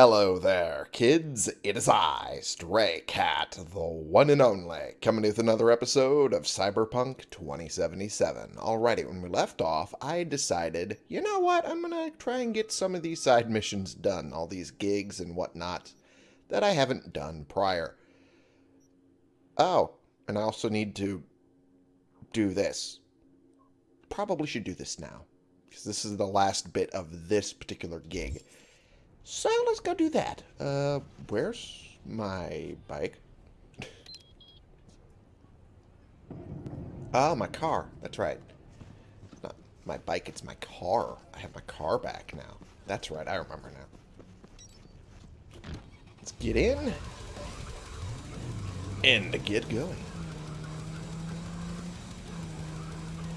Hello there, kids. It is I, Stray Cat, the one and only, coming with another episode of Cyberpunk 2077. Alrighty, when we left off, I decided, you know what, I'm gonna try and get some of these side missions done, all these gigs and whatnot, that I haven't done prior. Oh, and I also need to do this. Probably should do this now, because this is the last bit of this particular gig. So let's go do that. Uh, where's my bike? oh, my car. That's right. Not my bike, it's my car. I have my car back now. That's right, I remember now. Let's get in. And get going.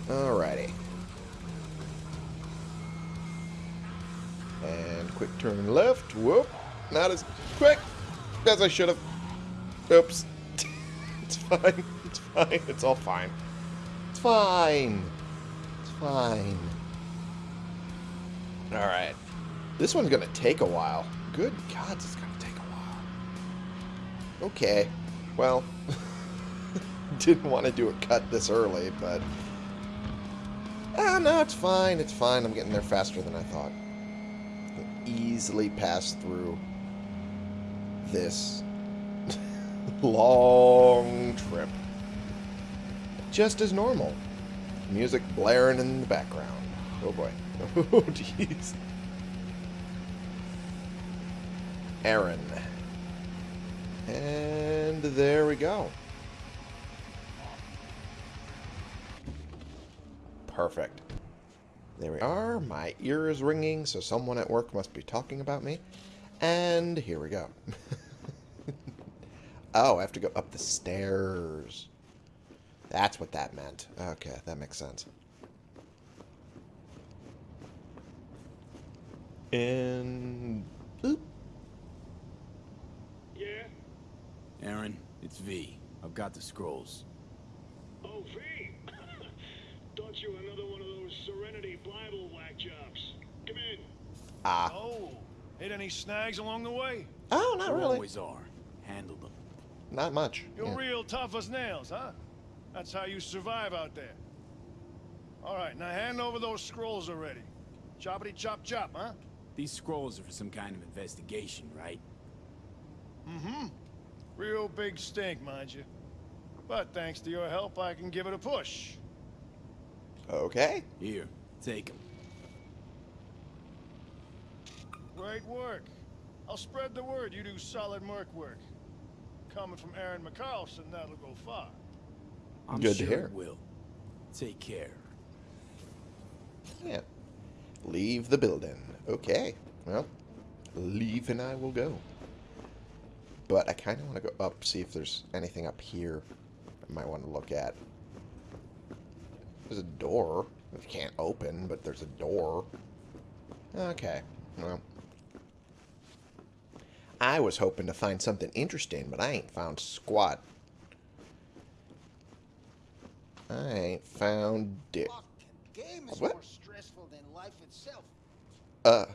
Alrighty. And quick turn left. Whoop. Not as quick as I should have. Oops. it's fine. It's fine. It's all fine. It's fine. It's fine. Alright. This one's going to take a while. Good God, it's going to take a while. Okay. Well, didn't want to do a cut this early, but... Ah, no, it's fine. It's fine. I'm getting there faster than I thought easily pass through this long trip. Just as normal. Music blaring in the background. Oh boy. Oh jeez. Aaron. And there we go. Perfect. There we are. My ear is ringing, so someone at work must be talking about me. And here we go. oh, I have to go up the stairs. That's what that meant. Okay, that makes sense. And... Boop. Yeah? Aaron, it's V. I've got the scrolls. Oh, V! Thought you were another one of those Serenity Bible whack jobs. Come in. Ah. Oh, hit any snags along the way? Oh, not There really. always are. Handle them. Not much. You're Yeah. real tough as nails, huh? That's how you survive out there. All right, now hand over those scrolls already. Choppity chop chop, huh? These scrolls are for some kind of investigation, right? Mm-hmm. Real big stink, mind you. But thanks to your help, I can give it a push. Okay. Here, take them. Great work. I'll spread the word you do solid merc work. Coming from Aaron McCarlson, that'll go far. I'm Good to sure hear. it will. Take care. Yeah. Leave the building. Okay. Well, leave and I will go. But I kind of want to go up, see if there's anything up here I might want to look at. There's a door. It can't open, but there's a door. Okay. Well. I was hoping to find something interesting, but I ain't found squat. I ain't found dick. Game is What? more stressful than life itself. Uh.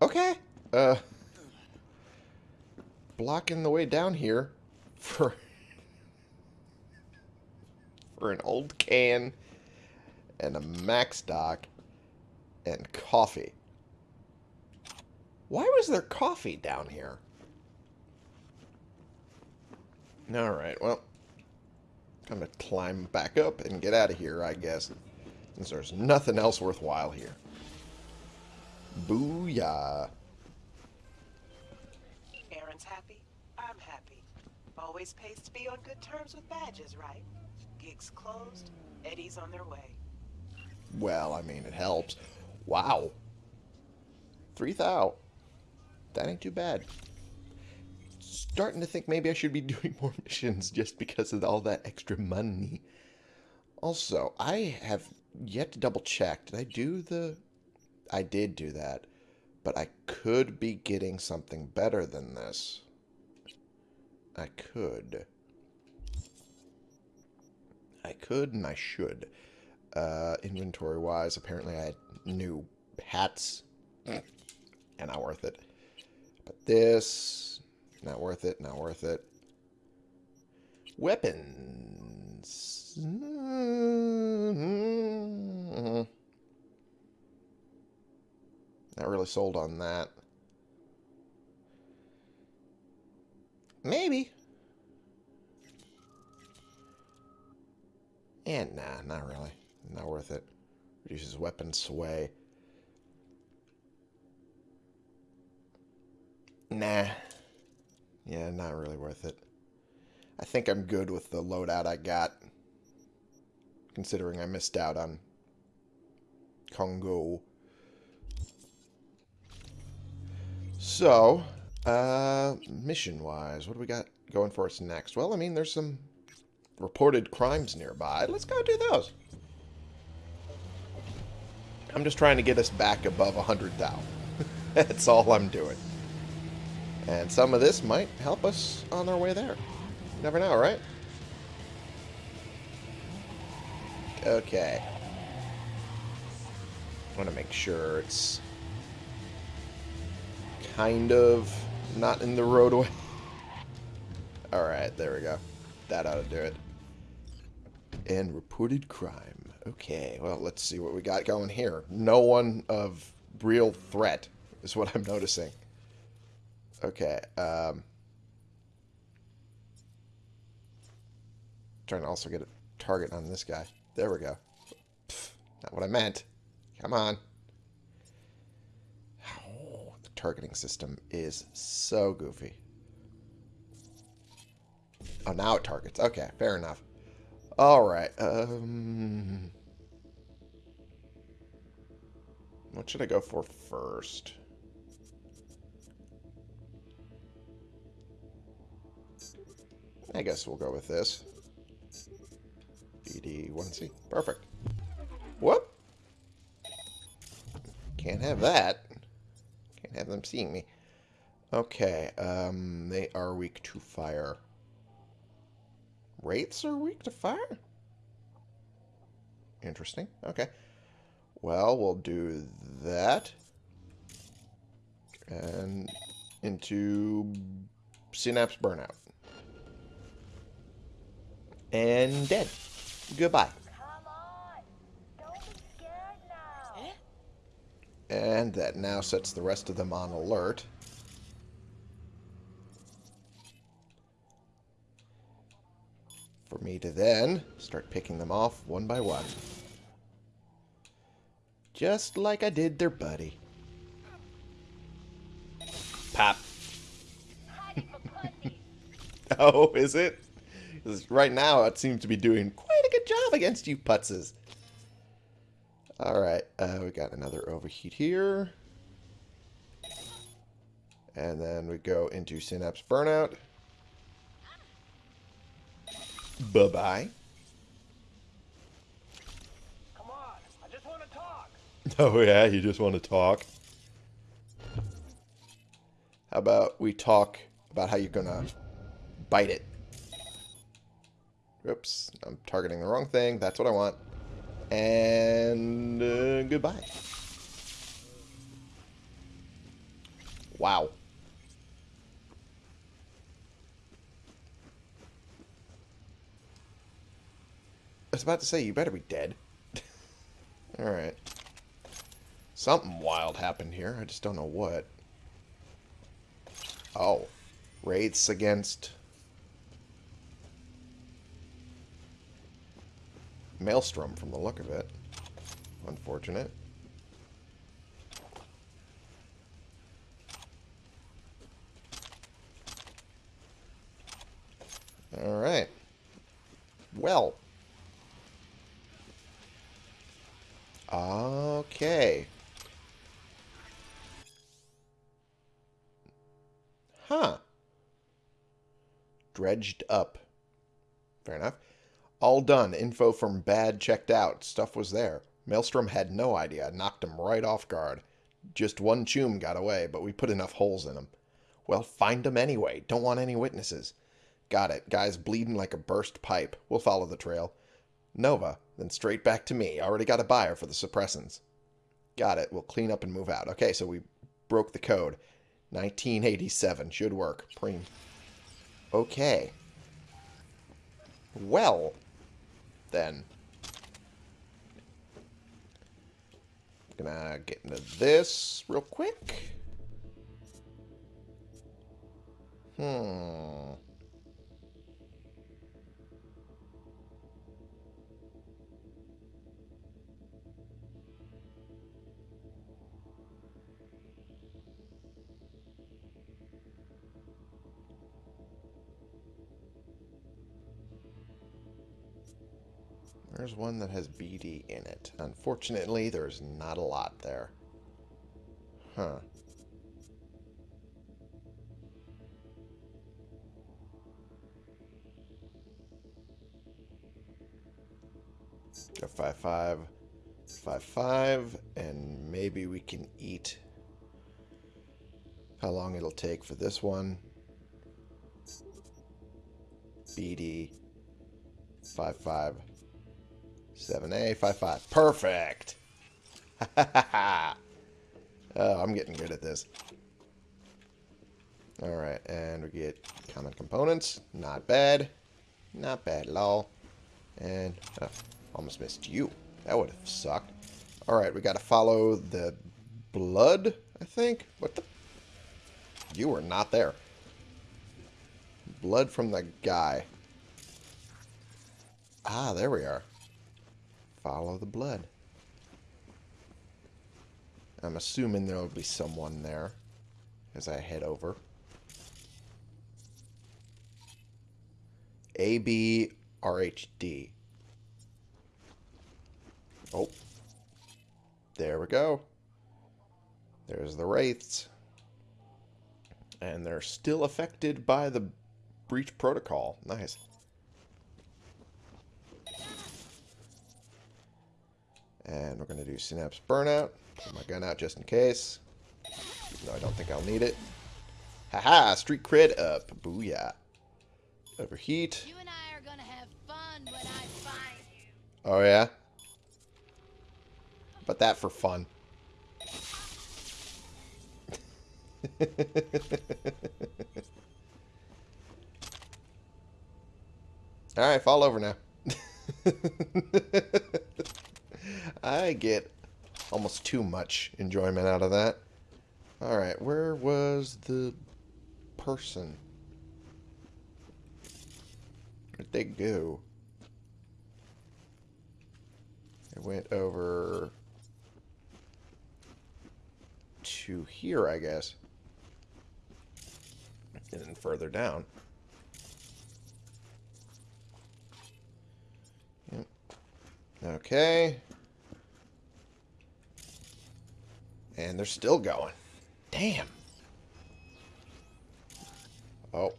Okay. Uh. Blocking the way down here for for an old can and a MaxDoc and coffee. Why was there coffee down here? Alright, well. Time to climb back up and get out of here, I guess. Since there's nothing else worthwhile here. Booyah. Aaron's happy. I'm happy. Always pays to be on good terms with badges, right? Gigs closed. Eddie's on their way. Well, I mean, it helps. Wow. 3,000. That ain't too bad. Starting to think maybe I should be doing more missions just because of all that extra money. Also, I have yet to double check. Did I do the... I did do that. But I could be getting something better than this. I could. I could and I should. Uh, inventory wise, apparently I had new hats. and not worth it. But this. Not worth it, not worth it. Weapons. Mm-hmm. Not really sold on that. Maybe. And nah, not really. Not worth it. Reduces weapon sway. Nah. Yeah, not really worth it. I think I'm good with the loadout I got. Considering I missed out on Congo. So, uh, mission-wise, what do we got going for us next? Well, I mean, there's some reported crimes nearby. Let's go do those. I'm just trying to get us back above 100,000. That's all I'm doing. And some of this might help us on our way there. Never know, right? Okay. I want to make sure it's kind of not in the roadway. Alright, there we go. That ought to do it. And reported crime. Okay, well, let's see what we got going here. No one of real threat is what I'm noticing. Okay, um... Trying to also get a target on this guy. There we go. Not what I meant. Come on. Oh, the targeting system is so goofy. Oh, now it targets. Okay, fair enough. Alright, um... What should I go for first? I guess we'll go with this. BD1C. Perfect. Whoop! Can't have that. Can't have them seeing me. Okay, um, they are weak to fire. Wraiths are weak to fire? Interesting. Okay. Well, we'll do that. And into Synapse Burnout. And dead. Goodbye. And that now sets the rest of them on alert. Me to then start picking them off one by one. Just like I did their buddy. Pop. oh, is it? right now it seems to be doing quite a good job against you putzes. Alright, uh, we got another overheat here. And then we go into Synapse Burnout. Bye-bye. Come on, I just want to talk. Oh yeah, you just want to talk. How about we talk about how you're gonna bite it? Oops, I'm targeting the wrong thing. That's what I want. And uh, goodbye. Wow. Was about to say, you better be dead. Alright. Something wild happened here. I just don't know what. Oh. Wraiths against... Maelstrom from the look of it. Unfortunate. Alright. Well. Okay. Huh. Dredged up. Fair enough. All done. Info from Bad checked out. Stuff was there. Maelstrom had no idea. Knocked him right off guard. Just one chum got away, but we put enough holes in him. Well, find him anyway. Don't want any witnesses. Got it. Guy's bleeding like a burst pipe. We'll follow the trail. Nova, then straight back to me. Already got a buyer for the suppressants. Got it. We'll clean up and move out. Okay, so we broke the code. 1987. Should work. Preem. Okay. Well, then. Gonna get into this real quick. Hmm. There's one that has BD in it. Unfortunately, there's not a lot there. Huh. Go five five, five five, and maybe we can eat. How long it'll take for this one? BD five five. 7A, 5-5. Perfect! oh, I'm getting good at this. Alright, and we get common components. Not bad. Not bad at all. And, oh, almost missed you. That would have sucked. Alright, we gotta follow the blood, I think? What the? You were not there. Blood from the guy. Ah, there we are. Follow the blood. I'm assuming there will be someone there as I head over. ABRHD. Oh. There we go. There's the Wraiths. And they're still affected by the breach protocol. Nice. And we're going to do Synapse Burnout. Put my gun out just in case. No, I don't think I'll need it. Haha, street cred up. Booyah. Overheat. You and I are gonna have fun when I find you. Oh, yeah? But that for fun. Alright, fall over now. I get almost too much enjoyment out of that. Alright, where was the person? Where'd they go? They went over to here, I guess. And then further down. Yep. Okay. And they're still going. Damn. Oh,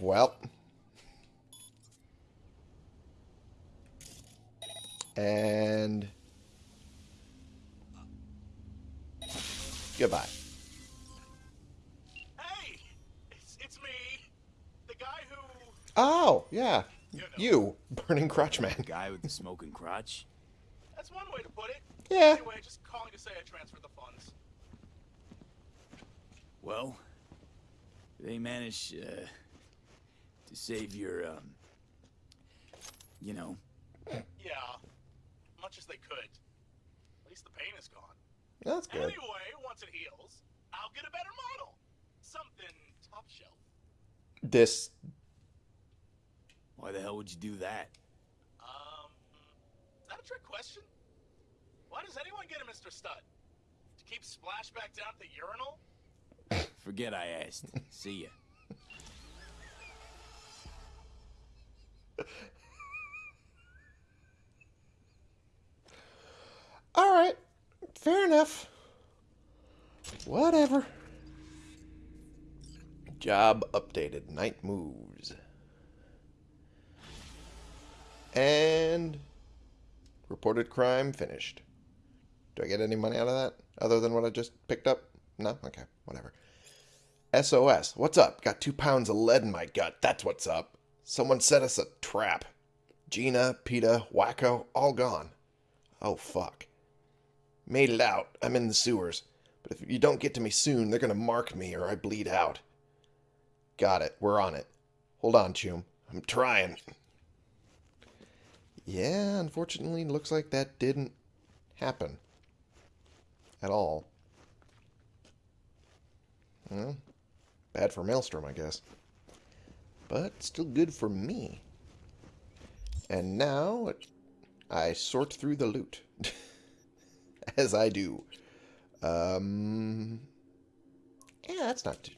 well. And... Goodbye. Hey, it's, it's me, the guy who. Oh, yeah. You know. You, Burning Crotch Man. The Guy with the smoking crotch? That's one way to put it. Yeah. Anyway, just calling to say I transferred the funds. Well, they managed uh, to save your, um, you know, Yeah, much as they could. At least the pain is gone. That's good. Anyway, once it heals, I'll get a better model. Something top shelf. This why the hell would you do that? Um, is that a trick question? Why does anyone get a Mr. Stud? To keep splash back down at the urinal? Forget I asked. See ya. All right. Fair enough. Whatever. Job updated. Night moves. And reported crime finished. Do I get any money out of that other than what I just picked up? No? Okay, whatever. SOS. What's up? Got two pounds of lead in my gut. That's what's up. Someone set us a trap. Gina, Peta, Wacko, all gone. Oh, fuck. Made it out. I'm in the sewers. But if you don't get to me soon, they're going to mark me or I bleed out. Got it. We're on it. Hold on, Chum. I'm trying. Yeah, unfortunately, looks like that didn't happen. At all. Well, bad for Maelstrom, I guess. But still good for me. And now I sort through the loot. As I do. Um, yeah, that's not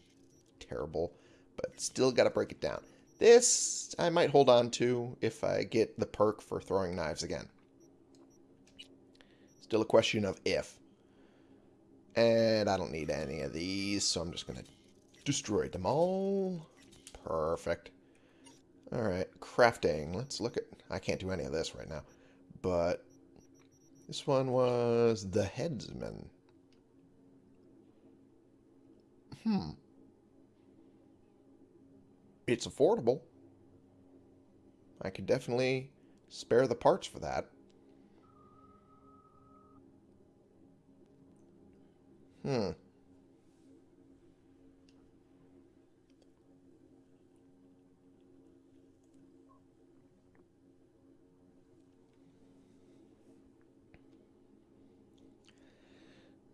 terrible. But still got to break it down. This I might hold on to if I get the perk for throwing knives again. Still a question of if. And I don't need any of these, so I'm just going to destroy them all. Perfect. Alright, crafting. Let's look at... I can't do any of this right now. But this one was the headsman. Hmm. It's affordable. I could definitely spare the parts for that. Hmm.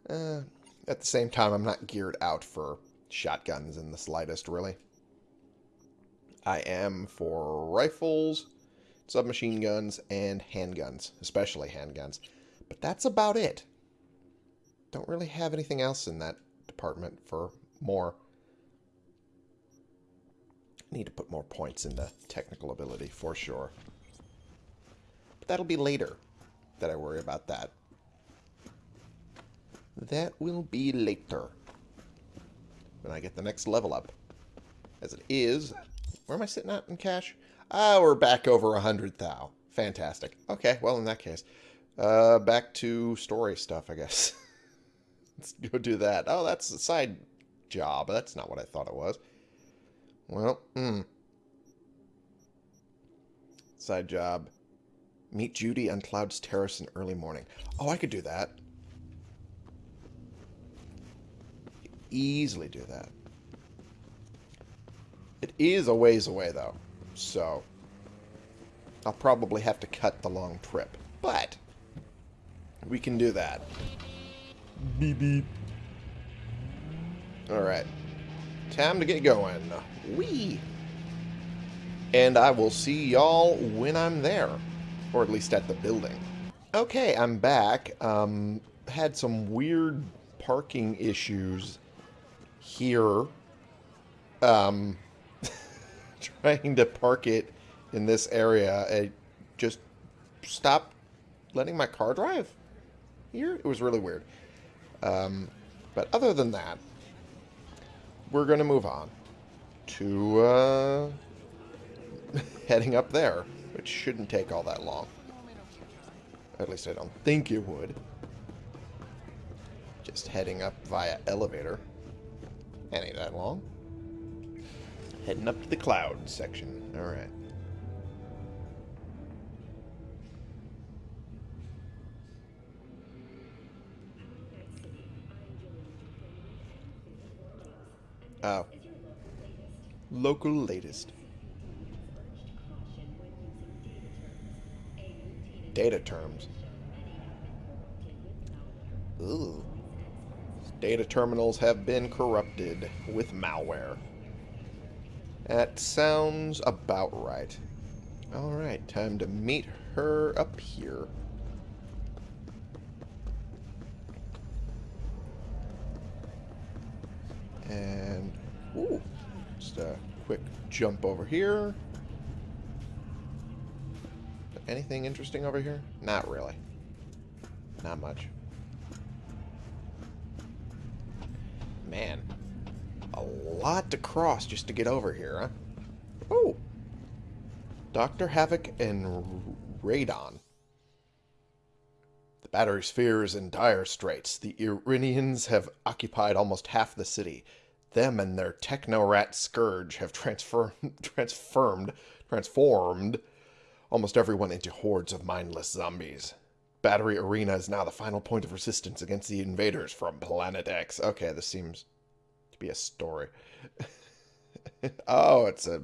Uh, at the same time, I'm not geared out for shotguns in the slightest, really. I am for rifles, submachine guns, and handguns, especially handguns. But that's about it. Don't really have anything else in that department for more. I need to put more points into technical ability, for sure. But that'll be later that I worry about that. That will be later. When I get the next level up. As it is, where am I sitting at in cash? Ah, we're back over a hundred thou. Fantastic. Okay, well in that case, uh, back to story stuff, I guess. Let's go do that. Oh, that's a side job. That's not what I thought it was. Well, hmm. Side job. Meet Judy on Cloud's Terrace in early morning. Oh, I could do that. Easily do that. It is a ways away, though. So, I'll probably have to cut the long trip. But, we can do that. Beep beep. Alright. Time to get going. Wee! And I will see y'all when I'm there. Or at least at the building. Okay, I'm back. Um, had some weird parking issues here. Um, trying to park it in this area. I just stopped letting my car drive here. It was really weird. Um, but other than that, we're going to move on to uh, heading up there, which shouldn't take all that long. At least I don't think it would. Just heading up via elevator. Ain't that long. Heading up to the cloud section. Alright. Oh. Local latest. Data terms. Ooh. Data terminals have been corrupted with malware. That sounds about right. Alright, time to meet her up here. And, ooh, just a quick jump over here. Anything interesting over here? Not really. Not much. Man, a lot to cross just to get over here, huh? Oh! Dr. Havoc and Radon. The battery sphere is in dire straits. The Irinians have occupied almost half the city. Them and their techno-rat scourge have transformed, transformed, transformed almost everyone into hordes of mindless zombies. Battery Arena is now the final point of resistance against the invaders from Planet X. Okay, this seems to be a story. oh, it's a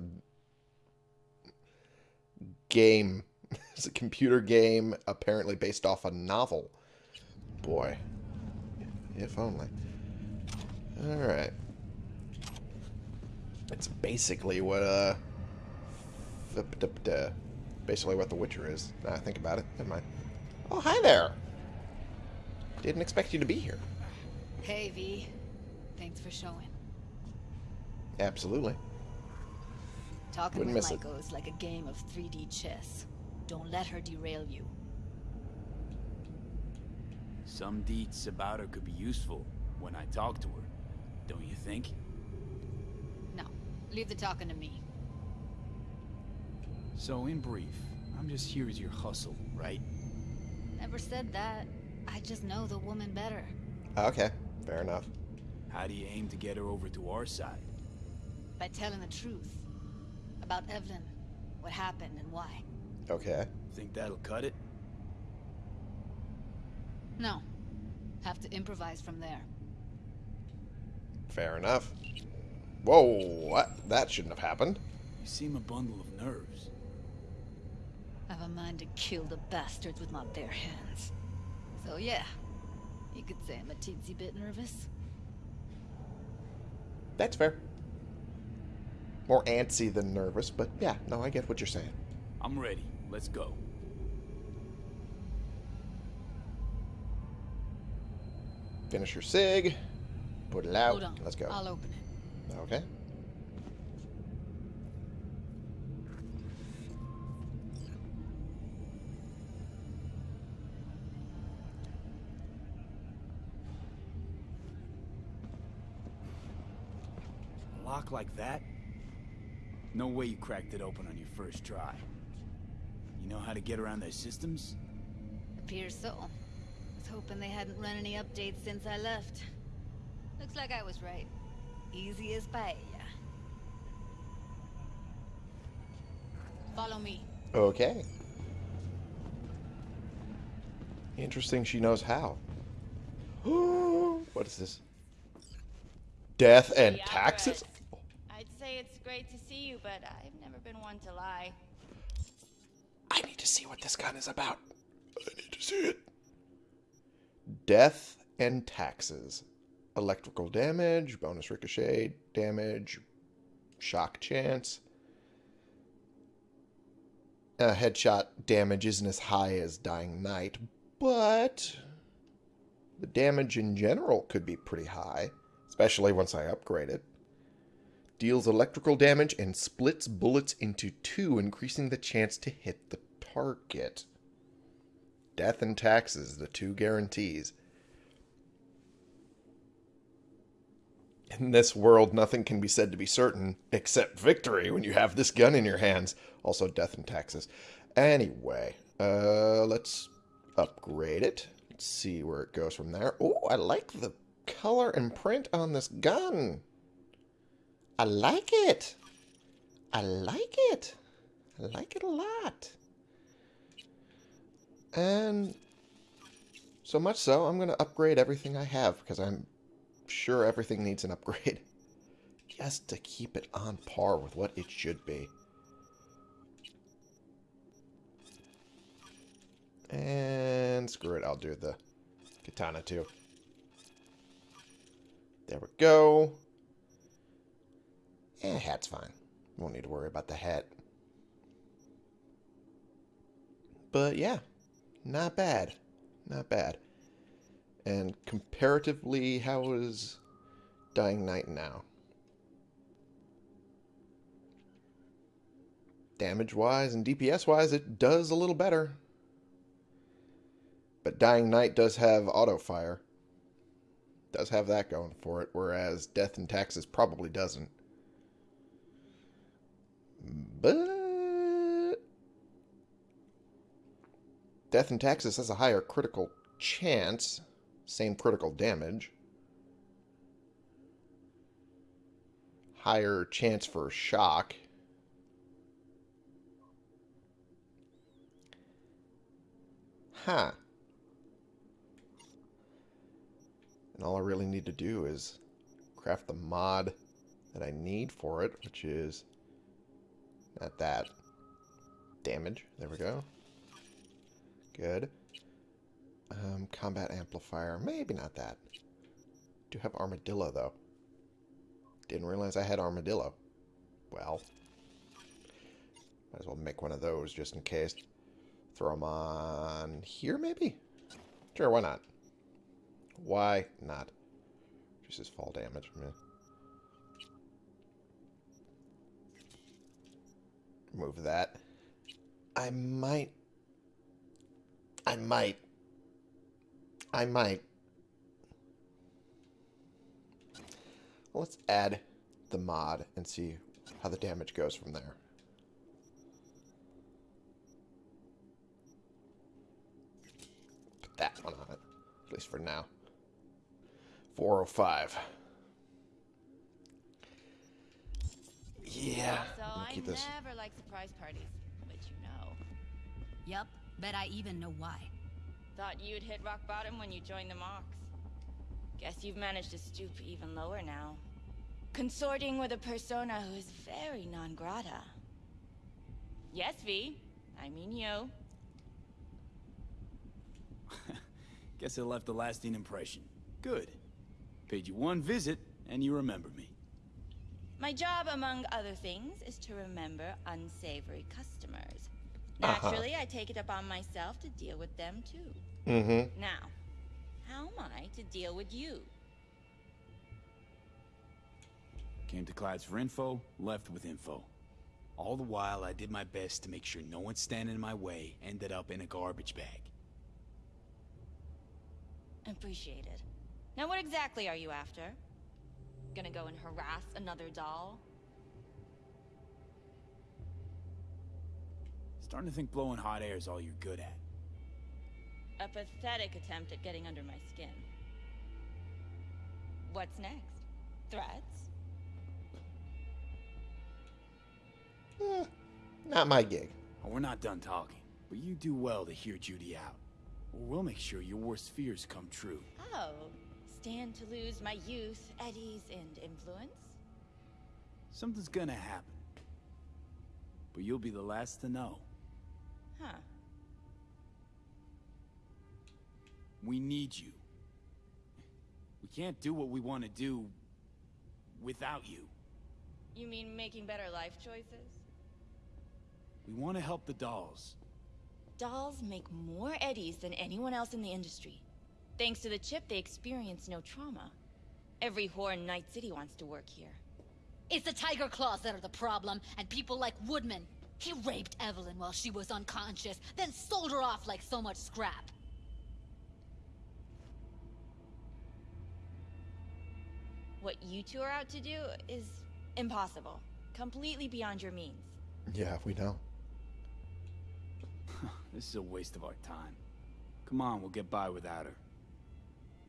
game. It's a computer game apparently based off a novel. Boy. If only. Alright. It's basically what, uh... Basically what The Witcher is. Now I think about it. Never mind. Oh, hi there! Didn't expect you to be here. Hey, V. Thanks for showing. Absolutely. Talking Wouldn't with miss it. Maiko is like a game of 3D chess. Don't let her derail you. Some deets about her could be useful when I talk to her. Don't you think? No, leave the talking to me. So, in brief, I'm just here as your hustle, right? Never said that. I just know the woman better. Ah, okay, fair enough. How do you aim to get her over to our side? By telling the truth. About Evelyn, what happened and why. Okay. Think that'll cut it? No. Have to improvise from there. Fair enough. Whoa, what? That shouldn't have happened. You seem a bundle of nerves. I've a mind to kill the bastards with my bare hands. So yeah, you could say I'm a teensy bit nervous. That's fair. More antsy than nervous, but yeah, no, I get what you're saying. I'm ready. Let's go. Finish your sig. Put it out. Hold on. Let's go. I'll open it. Okay. Like that? No way you cracked it open on your first try. You know how to get around their systems? Appears so. Was hoping they hadn't run any updates since I left. Looks like I was right. Easy as paella. Follow me. Okay. Interesting she knows how. what is this? Death and taxes? I'd say it's great to see you, but I've never been one to lie. I need to see what this gun is about. I need to see it. Death and taxes. Electrical damage, bonus ricochet damage, shock chance. Uh, headshot damage isn't as high as Dying Night, but the damage in general could be pretty high, especially once I upgrade it. Deals electrical damage and splits bullets into two, increasing the chance to hit the target. Death and taxes, the two guarantees. In this world, nothing can be said to be certain except victory when you have this gun in your hands. Also, death and taxes. Anyway, uh, let's upgrade it. Let's see where it goes from there. Oh, I like the color and print on this gun. I like it. I like it. I like it a lot. And so much so, I'm going to upgrade everything I have because I'm sure everything needs an upgrade. Just to keep it on par with what it should be. And screw it, I'll do the katana too. There we go. Eh, hat's fine. Won't need to worry about the hat. But yeah, not bad. Not bad. And comparatively, how is Dying Night now? Damage-wise and DPS-wise, it does a little better. But Dying Night does have auto-fire. Does have that going for it, whereas Death and Taxes probably doesn't. But... Death and Taxes has a higher critical chance. Same critical damage. Higher chance for shock. Huh. And all I really need to do is craft the mod that I need for it, which is not that. Damage. There we go. Good. Um, combat amplifier. Maybe not that. Do have armadillo, though. Didn't realize I had armadillo. Well. Might as well make one of those just in case. Throw them on here, maybe? Sure, why not? Why not? Just as fall damage. Remove that. I might. I might. I might. Let's add the mod and see how the damage goes from there. Put that one on it, at least for now. 405. Yeah. So I'm gonna I keep this. never like surprise parties, but you know. Yep. bet I even know why. Thought you'd hit rock bottom when you joined the Mox. Guess you've managed to stoop even lower now. Consorting with a persona who is very non grata. Yes, V. I mean you. Guess it left a lasting impression. Good. Paid you one visit, and you remember me. My job, among other things, is to remember unsavory customers. Uh-huh. Naturally, I take it upon myself to deal with them too. Mm-hmm. Now, how am I to deal with you? Came to Clyde's for info, left with info. All the while, I did my best to make sure no one standing in my way ended up in a garbage bag. Appreciated. Now, what exactly are you after? Gonna go and harass another doll? Starting to think blowing hot air is all you're good at. A pathetic attempt at getting under my skin. What's next? Threats? Eh, not my gig. We're not done talking, but you do well to hear Judy out. We'll make sure your worst fears come true. Oh, stand to lose my youth, eddies, and influence? Something's gonna happen. But you'll be the last to know. Huh. We need you. We can't do what we want to do without you. You mean making better life choices? We want to help the dolls. Dolls make more eddies than anyone else in the industry. Thanks to the chip, they experience no trauma. Every whore in Night City wants to work here. It's the Tiger Claws that are the problem, and people like Woodman. He raped Evelyn while she was unconscious, then sold her off like so much scrap. What you two are out to do is impossible. Completely beyond your means. Yeah, we know. This is a waste of our time. Come on, we'll get by without her.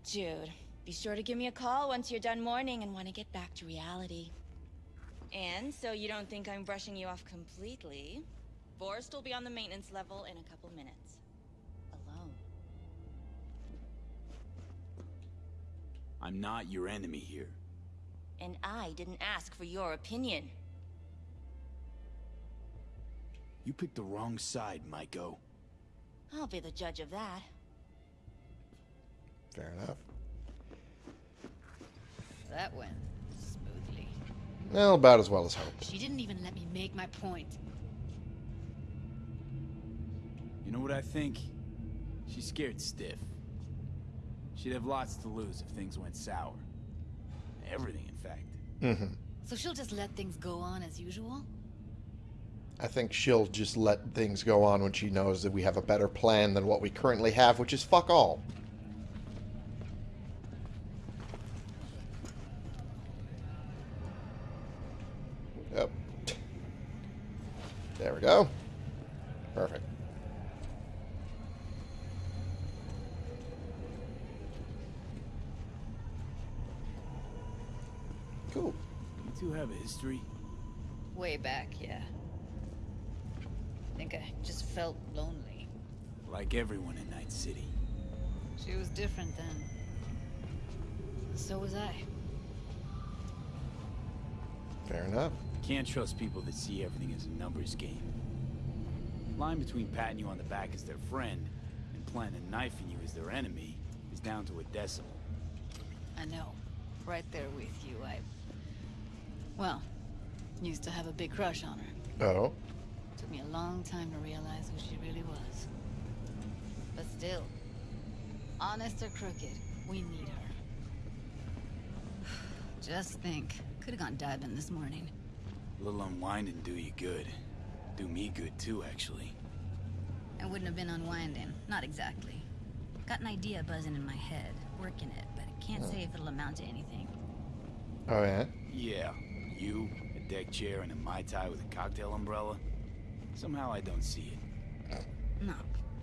Jude, be sure to give me a call once you're done mourning and want to get back to reality. And so you don't think I'm brushing you off completely, Forrest will be on the maintenance level in a couple minutes. Alone. I'm not your enemy here. And I didn't ask for your opinion. You picked the wrong side, Maiko. I'll be the judge of that. Fair enough. That went smoothly. Well, about as well as hoped. She didn't even let me make my point. You know what I think? She's scared stiff. She'd have lots to lose if things went sour. Everything, in fact. Mm-hmm. So she'll just let things go on as usual? I think she'll just let things go on when she knows that we have a better plan than what we currently have, which is fuck all. Yep. There we go. Perfect. Cool. You two have a history. Way back, yeah. I think I just felt lonely. Like everyone in Night City. She was different then. So was I. Fair enough. Can't trust people that see everything as a numbers game. Line between patting you on the back as their friend and planning on knifing you as their enemy is down to a decimal. I know. Right there with you. I. Well, used to have a big crush on her. Oh. Took me a long time to realize who she really was. But still, honest or crooked, we need her. Just think, could have gone diving this morning. A little unwinding do you good. Do me good too, actually. I wouldn't have been unwinding. Not exactly. Got an idea buzzing in my head. Working it, but I can't say if it'll amount to anything. Oh, yeah? Yeah, you, a deck chair, and a Mai Tai with a cocktail umbrella. Somehow I don't see it. No.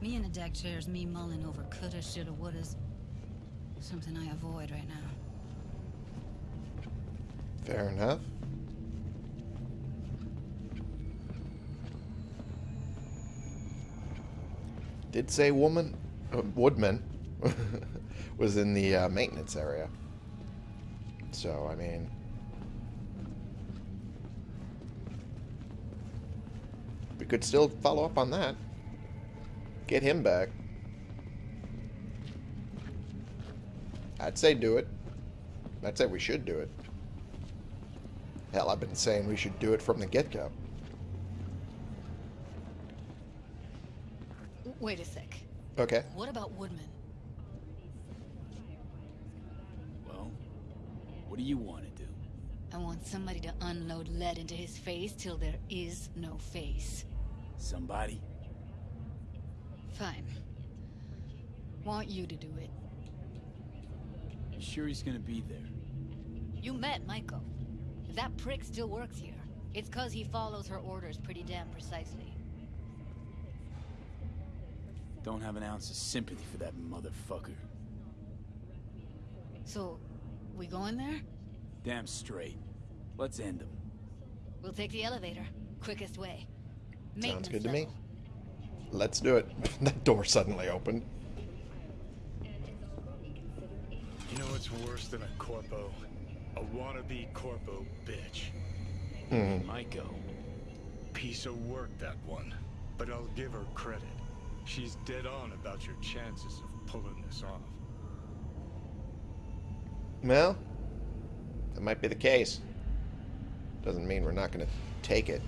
Me and a deck chair's me mulling over coulda, shoulda, wouldas. Something I avoid right now. Fair enough. Did say woman, uh, woodman, was in the uh, maintenance area. So, I mean... We could still follow up on that. Get him back. I'd say do it. I'd say we should do it. Hell, I've been saying we should do it from the get-go. Wait a sec. Okay. What about Woodman? Well, what do you want to do? I want somebody to unload lead into his face till there is no face. Somebody? Fine. Want you to do it. You sure he's gonna be there? You met Maiko. If that prick still works here, it's cause he follows her orders pretty damn precisely. Don't have an ounce of sympathy for that motherfucker. So, we going there? Damn straight. Let's end him. We'll take the elevator. Quickest way. Sounds Maintenance good to me. Let's do it. that door suddenly opened. You know what's worse than a corpo? A wannabe corpo bitch. Hmm. Maiko. Piece of work, that one. But I'll give her credit. She's dead on about your chances of pulling this off. Well, that might be the case. Doesn't mean we're not going to take it.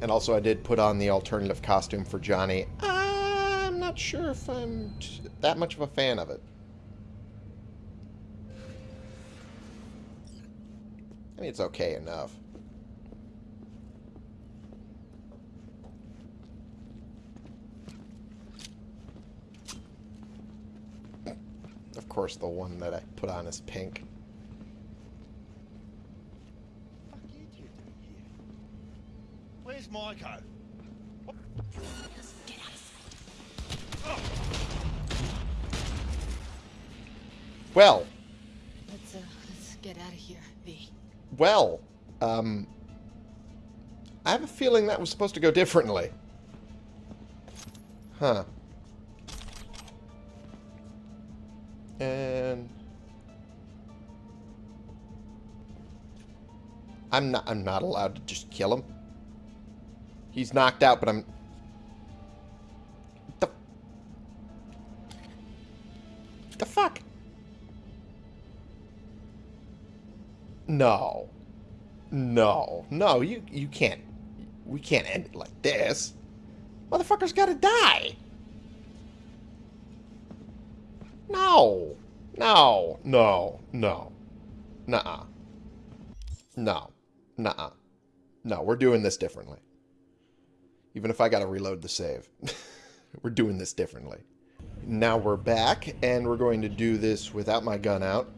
And also, I did put on the alternative costume for Johnny. I'm not sure if I'm t- that much of a fan of it. Mean, it's okay enough. Of course, the one that I put on is pink. fuck you two? Where's Maiko? Well, Let's, uh, let's get out of here, V. well, um, I have a feeling that was supposed to go differently. Huh. And I'm not I'm not allowed to just kill him. He's knocked out, but I'm No. No. No, you you can't we can't end it like this. Motherfucker's gotta die. No. No. No. No. Nuh-uh. No. Nuh-uh. No, we're doing this differently. Even if I gotta reload the save. we're doing this differently. Now we're back, and we're going to do this without my gun out,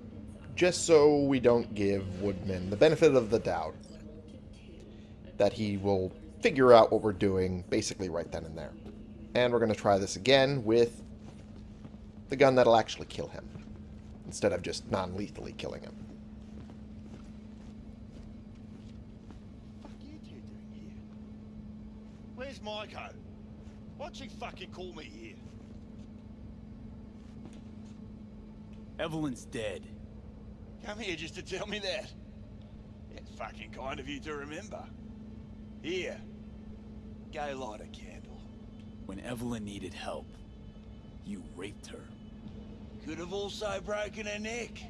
just so we don't give Woodman the benefit of the doubt that he will figure out what we're doing basically right then and there. And we're going to try this again with the gun that'll actually kill him, instead of just non-lethally killing him. fuck you two doing here? Where's Maiko? Why'd she fucking call me here? Evelyn's dead. Come here just to tell me that. It's fucking kind of you to remember. Here. Go light a candle. When Evelyn needed help, you raped her. Could have also broken her neck.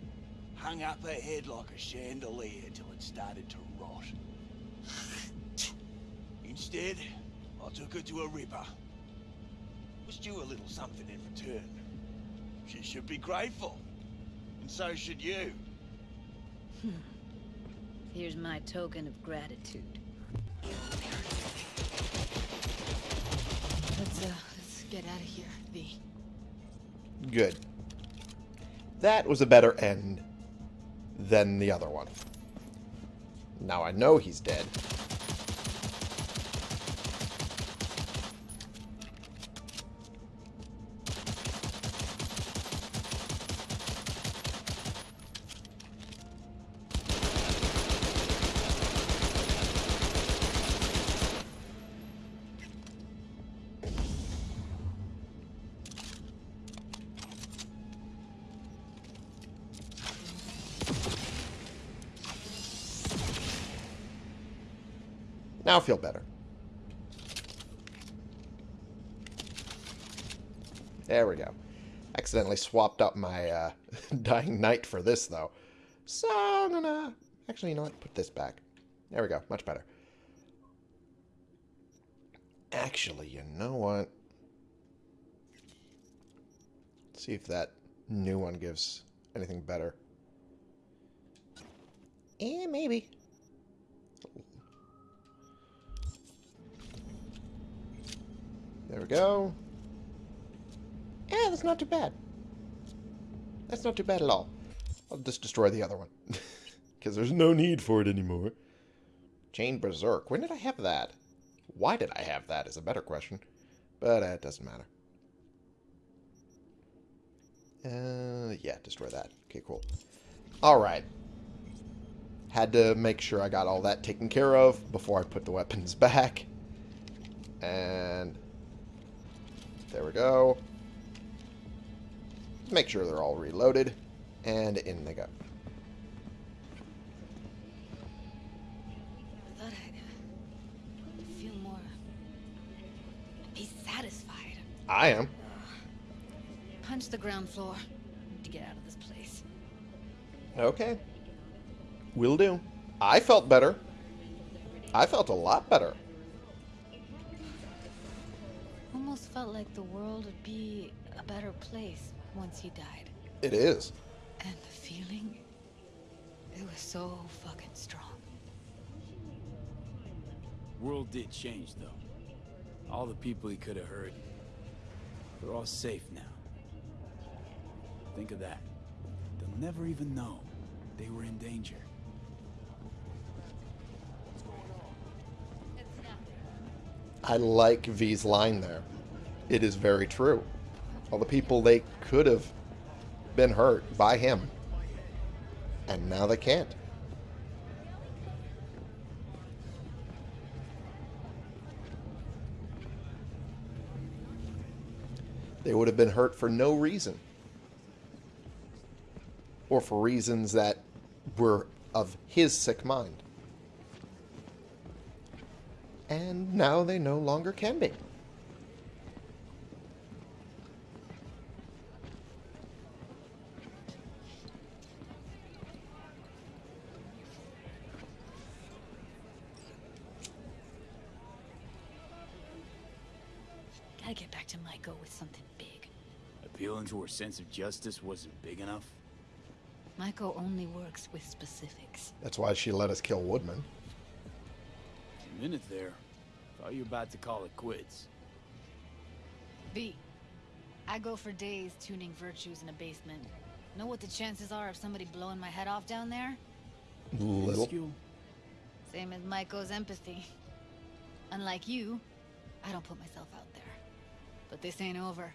Hung up her head like a chandelier till it started to rot. Instead, I took her to a ripper. Was due a little something in return. She should be grateful. And so should you. Here's my token of gratitude. Let's, uh, let's get out of here, V. Good. That was a better end than the other one. Now I know he's dead. Now I feel better. There we go. Accidentally swapped up my uh, Dying Night for this, though. So I'm gonna... Actually, you know what? Put this back. There we go. Much better. Actually, you know what? Let's see if that new one gives anything better. Eh, maybe. There we go. Yeah, that's not too bad. That's not too bad at all. I'll just destroy the other one. Because there's no need for it anymore. Chain Berserk. When did I have that? Why did I have that is a better question. But uh, it doesn't matter. Uh, yeah, destroy that. Okay, cool. Alright. Had to make sure I got all that taken care of before I put the weapons back. And there we go. Make sure they're all reloaded. And in they go. I thought I'd feel more... be satisfied. I am. Punch the ground floor. To get out of this place. Okay. Will do. I felt better. I felt a lot better. Almost felt like the world would be a better place once he died. It is. And the feeling, it was so fucking strong. World did change, though. All the people he could have hurt, they're all safe now. Think of that. They'll never even know they were in danger. I like V's line there. It is very true. All the people they could have been hurt by him. And now they can't. They would have been hurt for no reason. Or for reasons that were of his sick mind. And now they no longer can be. Appealing to her sense of justice wasn't big enough? Maiko only works with specifics. That's why she let us kill Woodman. A minute there. Thought you were about to call it quits. V, I go for days tuning virtues in a basement. Know what the chances are of somebody blowing my head off down there? Little. Same as Maiko's empathy. Unlike you, I don't put myself out there. But this ain't over.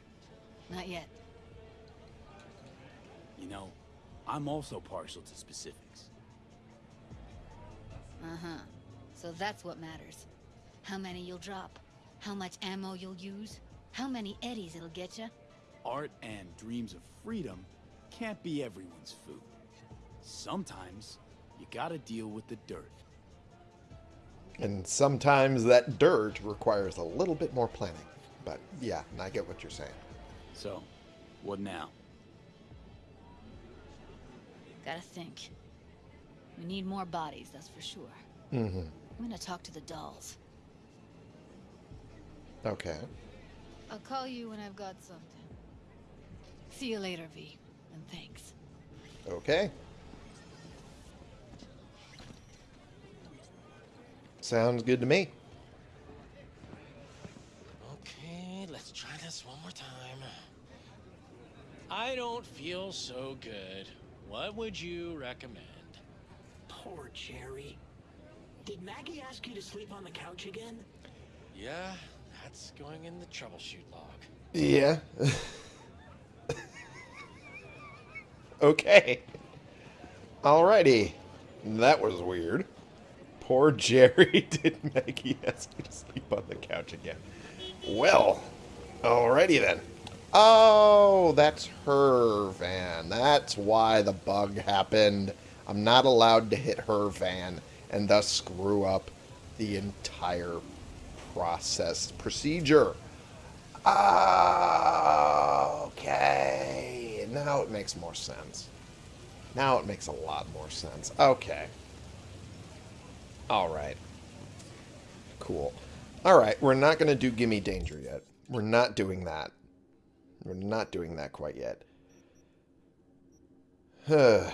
Not yet. You know, I'm also partial to specifics. Uh-huh. So that's what matters. How many you'll drop. How much ammo you'll use. How many eddies it'll get you. Art and dreams of freedom can't be everyone's food. Sometimes you gotta deal with the dirt. And sometimes that dirt requires a little bit more planning. But yeah, I get what you're saying. So, what now? Gotta think. We need more bodies, that's for sure. Mm-hmm. I'm gonna talk to the dolls. Okay. I'll call you when I've got something. See you later, V. And thanks. Okay. Sounds good to me. Okay, let's try this one more time. I don't feel so good. What would you recommend? Poor Jerry. Did Maggie ask you to sleep on the couch again? Yeah, that's going in the troubleshoot log. Yeah. okay. Alrighty. That was weird. Poor Jerry. Did Maggie ask you to sleep on the couch again? Well, alrighty then. Oh, that's her van. That's why the bug happened. I'm not allowed to hit her van and thus screw up the entire process procedure. Okay. Now it makes more sense. Now it makes a lot more sense. Okay. Alright. Cool. Alright, we're not going to do Gimme Danger yet. We're not doing that. We're not doing that quite yet. but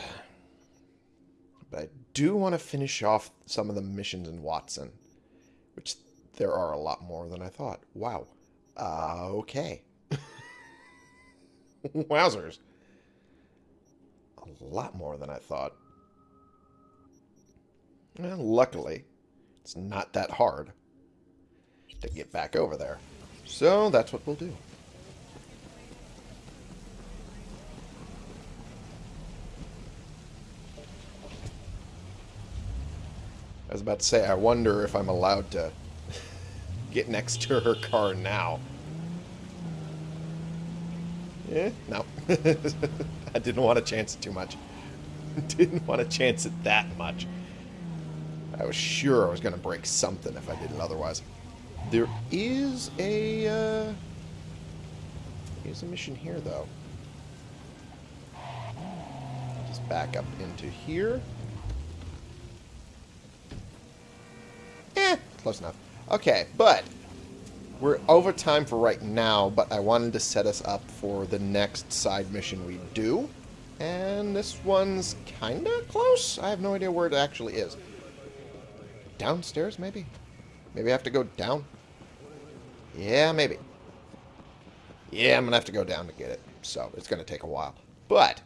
I do want to finish off some of the missions in Watson. Which there are a lot more than I thought. Wow. Uh, okay. Wowzers. A lot more than I thought. Well, luckily, it's not that hard to get back over there. So that's what we'll do. I was about to say, I wonder if I'm allowed to get next to her car now. Yeah, no. I didn't want to chance it too much. didn't want to chance it that much. I was sure I was going to break something if I did it otherwise. There is a, uh... Here's a mission here, though. Just back up into here. Eh, close enough. Okay, but we're over time for right now, but I wanted to set us up for the next side mission we do. And this one's kind of close. I have no idea where it actually is. Downstairs, maybe? Maybe I have to go down? Yeah, maybe. Yeah, I'm to have to go down to get it. So, it's to take a while. But,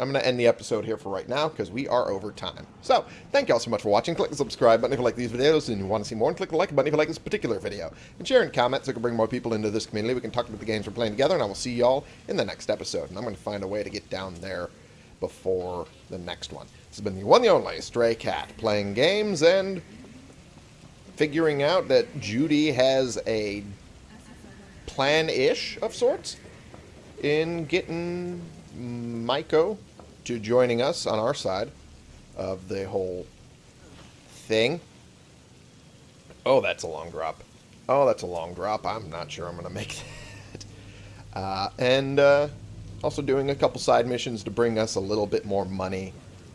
I'm going to end the episode here for right now because we are over time. So, thank you all so much for watching. Click the subscribe button if you like these videos and you want to see more. And click the like button if you like this particular video. And share and comment so we can bring more people into this community. We can talk about the games we're playing together. And I will see y'all in the next episode. And I'm going to find a way to get down there before the next one. This has been the one the only Stray Cat playing games and figuring out that Judy has a plan-ish of sorts in getting Maiko to joining us on our side of the whole thing. Oh, that's a long drop. Oh, that's a long drop. I'm not sure I'm going to make that. Uh, and uh, also doing a couple side missions to bring us a little bit more money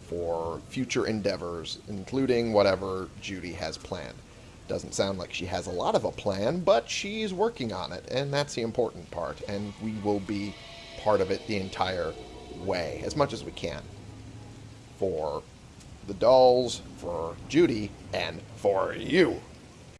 for future endeavors, including whatever Judy has planned. Doesn't sound like she has a lot of a plan, but she's working on it, and that's the important part, and we will be part of it the entire way, as much as we can. For the dolls, for Judy, and for you.